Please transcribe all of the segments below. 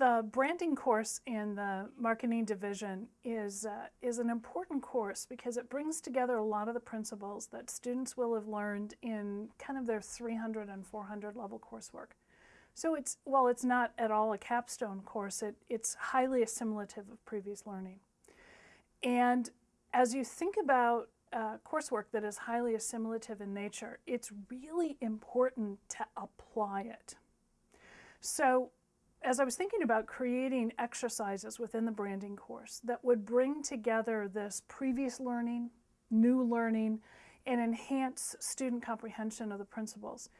the branding course in the marketing division is, uh, is an important course because it brings together a lot of the principles that students will have learned in kind of their 300 and 400 level coursework. So it's, while it's not at all a capstone course, it, it's highly assimilative of previous learning. And as you think about uh, coursework that is highly assimilative in nature, it's really important to apply it. So as I was thinking about creating exercises within the branding course that would bring together this previous learning, new learning, and enhance student comprehension of the principles,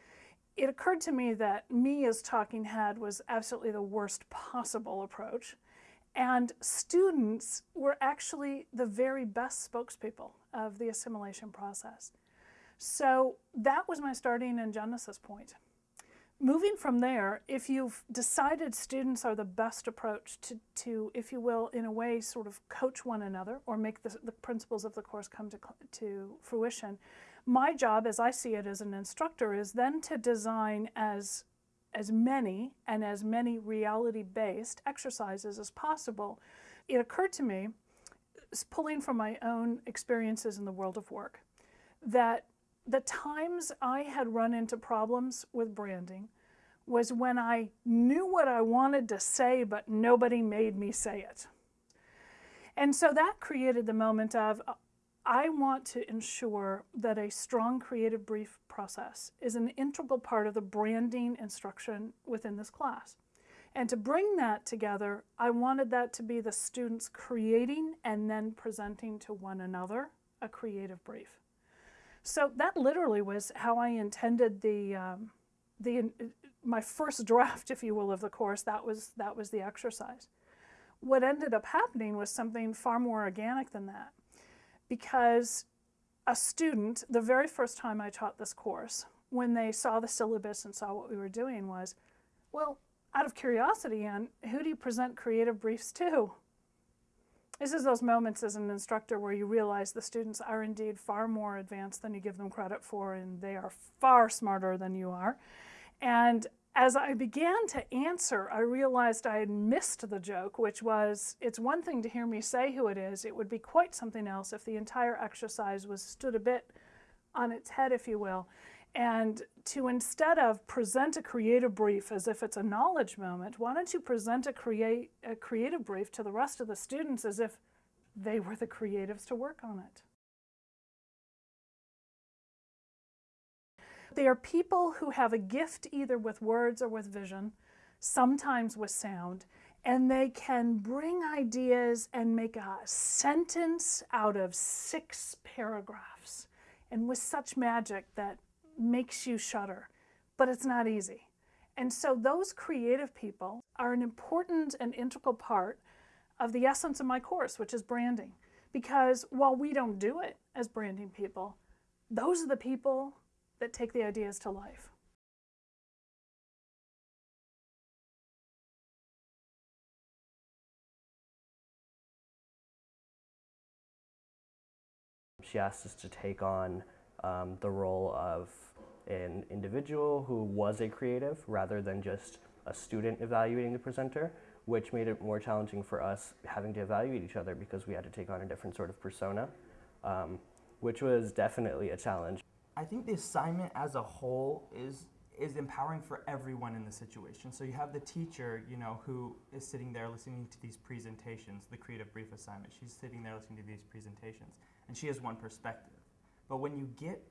it occurred to me that me as talking head was absolutely the worst possible approach. And students were actually the very best spokespeople of the assimilation process. So that was my starting and genesis point. Moving from there, if you've decided students are the best approach to, to if you will, in a way, sort of coach one another or make the, the principles of the course come to, to fruition, my job, as I see it as an instructor, is then to design as, as many and as many reality-based exercises as possible. It occurred to me, pulling from my own experiences in the world of work, that the times I had run into problems with branding was when I knew what I wanted to say, but nobody made me say it. And so that created the moment of, uh, I want to ensure that a strong creative brief process is an integral part of the branding instruction within this class. And to bring that together, I wanted that to be the students creating and then presenting to one another a creative brief. So that literally was how I intended the, um, the, my first draft, if you will, of the course. That was, that was the exercise. What ended up happening was something far more organic than that. Because a student, the very first time I taught this course, when they saw the syllabus and saw what we were doing was, well, out of curiosity, Ann, who do you present creative briefs to? This is those moments as an instructor where you realize the students are indeed far more advanced than you give them credit for and they are far smarter than you are. And as I began to answer, I realized I had missed the joke, which was, it's one thing to hear me say who it is, it would be quite something else if the entire exercise was stood a bit on its head, if you will. And to instead of present a creative brief as if it's a knowledge moment, why don't you present a, create, a creative brief to the rest of the students as if they were the creatives to work on it. They are people who have a gift either with words or with vision, sometimes with sound, and they can bring ideas and make a sentence out of six paragraphs and with such magic that makes you shudder, but it's not easy. And so those creative people are an important and integral part of the essence of my course, which is branding. Because while we don't do it as branding people, those are the people that take the ideas to life. She asked us to take on um, the role of an individual who was a creative rather than just a student evaluating the presenter, which made it more challenging for us having to evaluate each other because we had to take on a different sort of persona, um, which was definitely a challenge. I think the assignment as a whole is is empowering for everyone in the situation. So you have the teacher, you know, who is sitting there listening to these presentations, the creative brief assignment. She's sitting there listening to these presentations, and she has one perspective. But when you get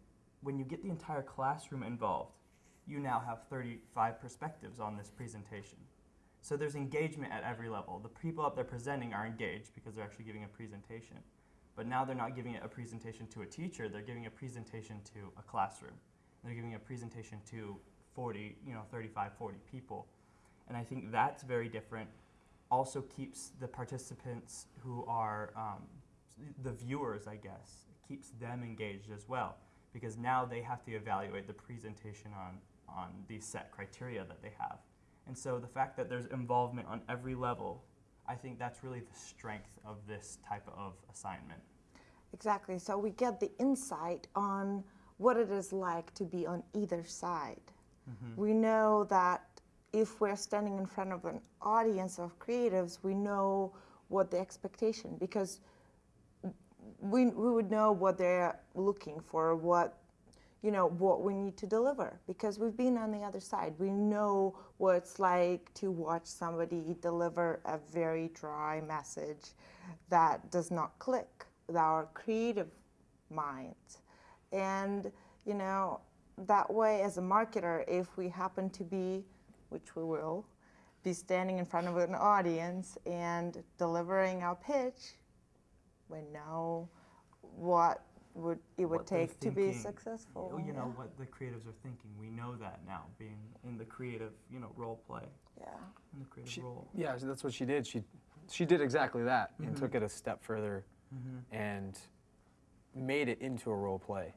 when you get the entire classroom involved, you now have 35 perspectives on this presentation. So there's engagement at every level. The people up there presenting are engaged because they're actually giving a presentation. But now they're not giving a presentation to a teacher, they're giving a presentation to a classroom. They're giving a presentation to 40, you know, 35, 40 people. And I think that's very different. Also keeps the participants who are um, the viewers, I guess, keeps them engaged as well because now they have to evaluate the presentation on, on these set criteria that they have. And so the fact that there's involvement on every level, I think that's really the strength of this type of assignment. Exactly. So we get the insight on what it is like to be on either side. Mm -hmm. We know that if we're standing in front of an audience of creatives, we know what the expectation because we, we would know what they're looking for, what you know what we need to deliver because we've been on the other side. We know what it's like to watch somebody deliver a very dry message that does not click with our creative minds. And you know, that way as a marketer, if we happen to be, which we will, be standing in front of an audience and delivering our pitch, we know what would it would what they're take to be successful. You know yeah. what the creatives are thinking. We know that now, being in the creative, you know, role play, yeah. in the creative She- role. Yeah, that's what she did. She she did exactly that and Mhm. took it a step further Mm-hmm. and made it into a role play.